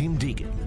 Tim Deegan.